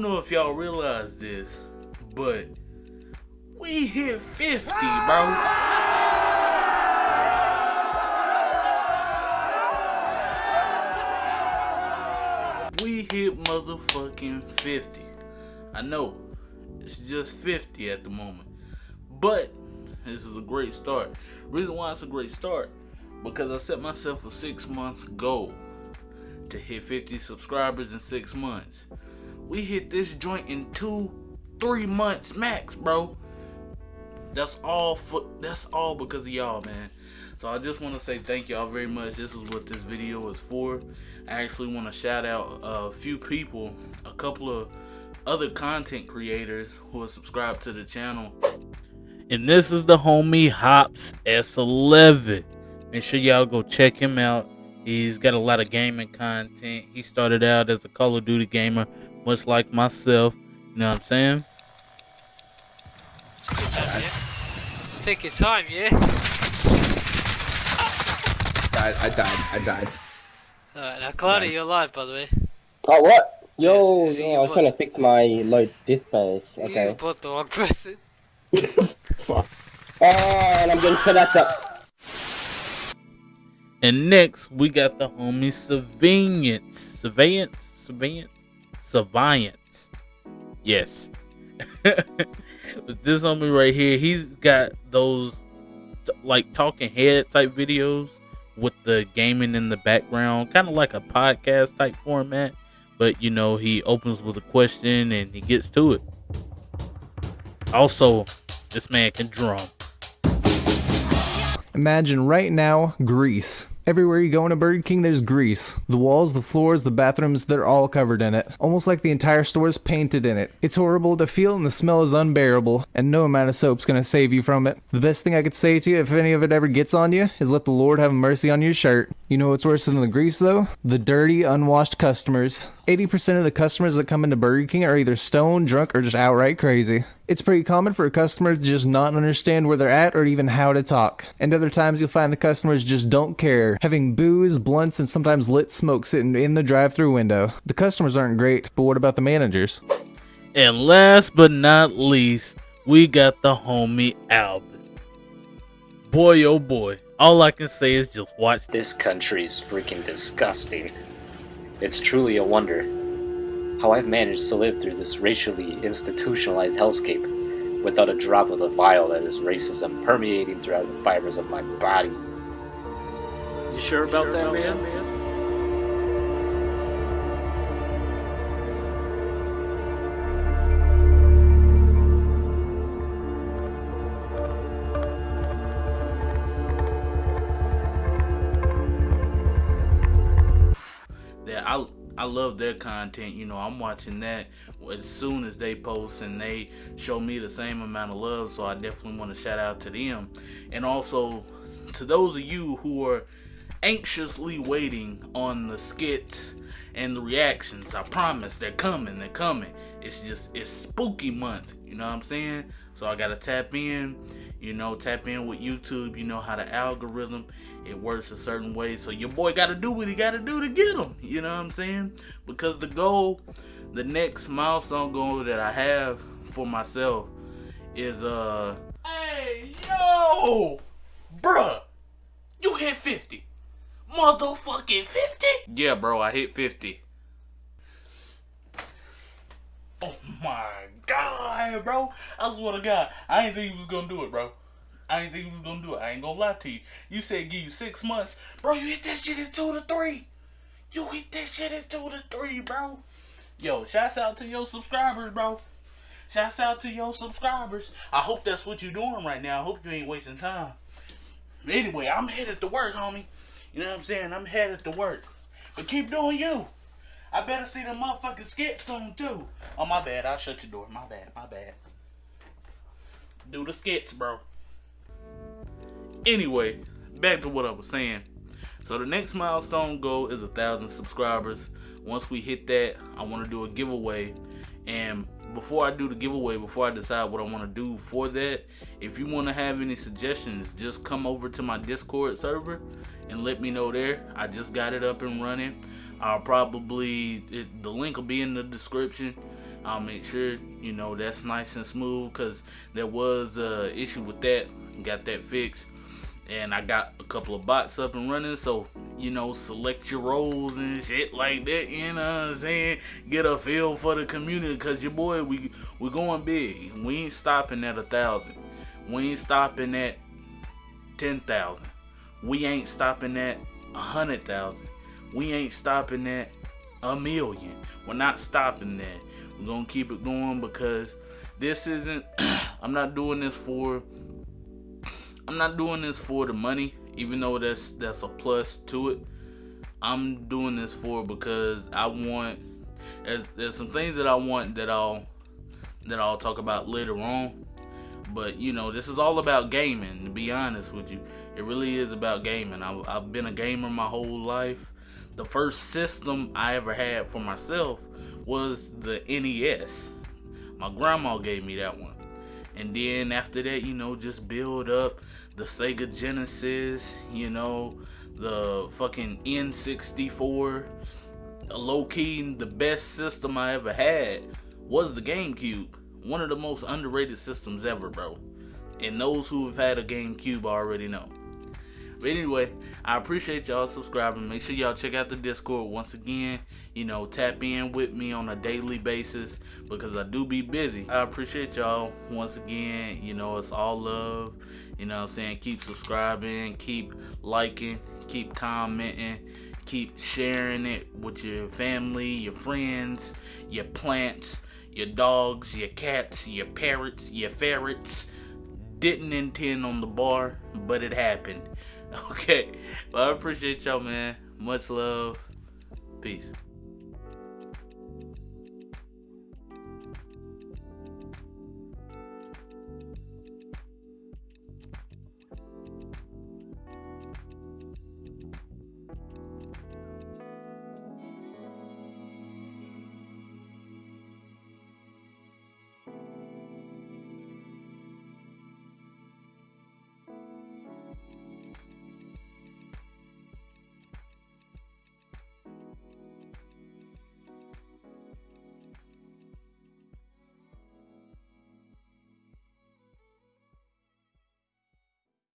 don't know if y'all realize this, but we hit 50, bro. We hit motherfucking 50. I know it's just 50 at the moment, but this is a great start. Reason why it's a great start because I set myself a six month goal to hit 50 subscribers in six months. We hit this joint in two, three months max, bro. That's all for that's all because of y'all, man. So I just want to say thank y'all very much. This is what this video is for. I actually want to shout out a few people, a couple of other content creators who are subscribed to the channel. And this is the homie Hops S11. Make sure y'all go check him out. He's got a lot of gaming content. He started out as a Call of Duty gamer, much like myself. You know what I'm saying? Just take your time, yeah? died. I died. I died. Alright, now Cloudy, you're alive, by the way. Oh, what? Yo, Yes, yeah, I was trying to fix my low displays. You Okay. bought the wrong person. Fuck. Oh, and I'm getting set up. And next, we got the homie Surveillance. Surveillance? Surveillance? Surveillance. Yes. This homie right here, he's got those like talking head type videos with the gaming in the background, kind of like a podcast type format. But you know, he opens with a question and he gets to it. Also, this man can drum. Imagine right now grease. Everywhere you go in a Burger King, there's grease. The walls, the floors, the bathrooms, they're all covered in it. Almost like the entire store is painted in it. It's horrible to feel and the smell is unbearable, and no amount of soap's gonna save you from it. The best thing I could say to you if any of it ever gets on you is let the Lord have mercy on your shirt. You know what's worse than the grease though? The dirty, unwashed customers. 80% of the customers that come into Burger King are either stoned, drunk, or just outright crazy. It's pretty common for a customer to just not understand where they're at or even how to talk. And other times you'll find the customers just don't care, having booze, blunts, and sometimes lit smoke sitting in the drive through window. The customers aren't great, but what about the managers? And last but not least, we got the homie Albert. Boy, oh boy. All I can say is just watch this. This country's freaking disgusting. It's truly a wonder how I've managed to live through this racially institutionalized hellscape without a drop of the vile that is racism permeating throughout the fibers of my body. You sure about that, man? that I love their content. You know, I'm watching that as soon as they post and they show me the same amount of love. So I definitely want to shout out to them, and also to those of you who are anxiously waiting on the skits and the reactions. I promise they're coming. They're coming. It's just it's spooky month. You know what I'm saying? So I gotta tap in. You know, tap in with YouTube. You know how the algorithm it works a certain way. So your boy got to do what he got to do to get them. You know what I'm saying? Because the goal, the next milestone goal that I have for myself is uh, hey yo, bruh, you hit 50, motherfucking 50. Yeah, bro, I hit 50. Oh my bro! I swear to God, I didn't think he was gonna do it, bro. I didn't think he was gonna do it. I ain't gonna lie to you. You said give you six months, bro. You hit that shit in two to three. You hit that shit in two to three, bro. Yo, shouts out to your subscribers, bro. Shouts out to your subscribers. I hope that's what you're doing right now. I hope you ain't wasting time. Anyway, I'm headed to work, homie. You know what I'm saying? I'm headed to work. But keep doing you. I better see the motherfucking skit soon too. Oh my bad, I'll shut your door. My bad, my bad. Do the skits, bro. Anyway, back to what I was saying. So the next milestone goal is a thousand subscribers. Once we hit that, I want to do a giveaway. And before I do the giveaway, before I decide what I want to do for that, if you want to have any suggestions, just come over to my Discord server and let me know there. I just got it up and running. I'll probably it, the link will be in the description. I'll make sure you know that's nice and smooth because there was a issue with that. Got that fixed, and I got a couple of bots up and running. So you know, select your roles and shit like that. You know what I'm saying? Get a feel for the community because your boy, we we going big. We ain't stopping at a thousand. We ain't stopping at ten thousand. We ain't stopping at a hundred thousand. We ain't stopping at a million. We're not stopping that. We're gonna keep it going because this isn't I'm not doing this for I'm not doing this for the money, even though that's that's a plus to it. I'm doing this for because I want there's, there's some things that I want that I'll that I'll talk about later on. But you know, this is all about gaming. To be honest with you, it really is about gaming. I've, I've been a gamer my whole life. The first system I ever had for myself was the NES. My grandma gave me that one. And then after that, you know, just build up the Sega Genesis, you know, the fucking N64. Low key, the best system I ever had was the GameCube. One of the most underrated systems ever, bro. And those who have had a GameCube already know. But anyway, I appreciate y'all subscribing. Make sure y'all check out the Discord once again. You know, tap in with me on a daily basis because I do be busy. I appreciate y'all once again. You know, it's all love. You know what I'm saying? Keep subscribing, keep liking, keep commenting, keep sharing it with your family, your friends, your plants, your dogs, your cats, your parrots, your ferrets. Didn't intend on the bar, but it happened. Okay. Well, I appreciate y'all, man. Much love. Peace.